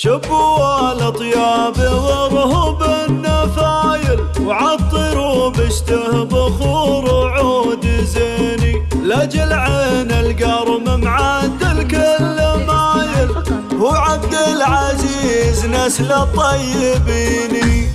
شبوا الأطياب ورهب النفايل وعطروا بشته بخور وعود زيني. لاجل عين القرم معدل كل مايل هو عبد العزيز نسل الطيبين.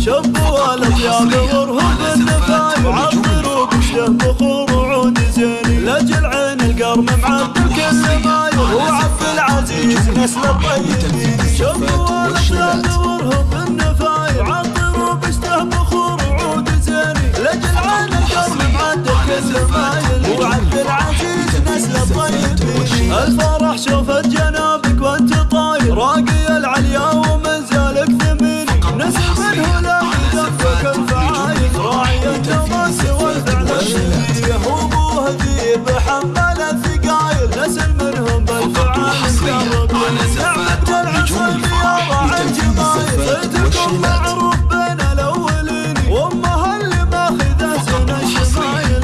شبوا الأطياب ورهب النفايل وعطروا بشته بخور وعود زيني. لاجل عين القرم معدل كل مايل هو عبد العزيز نسل الطيبين شبوا الاطياب ورهب النفايل وعطروا بشته بخور وعود زيني لاجل عين القرم معدل كل مايل هو العزيز نسل الطيبين الفرح شوفت جنابك وانت طاير راقي العليا ومن زالك ثميني نسل منه لا يدفك الفعايل راعي التماس والفعل الشديد وابوه ذيب حمل الثقايل نسل منهم بالفعال مقرب نعمة العصر معروف بين الاولين وامها اللي ماخذه سن الشمايل.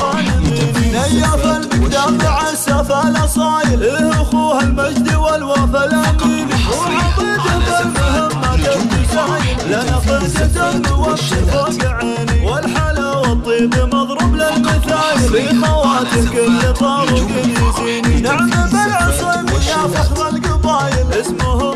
ظالمين نياف المقدام عسف الأصايل. إيه أخوها المجد والوفا الامين وعضيده بالمهمات التسايل لنا فرقة بوقت فوق عيني خواتم كل طارق يزيني نعم بالعصيم يا فخر القبايل اسمهم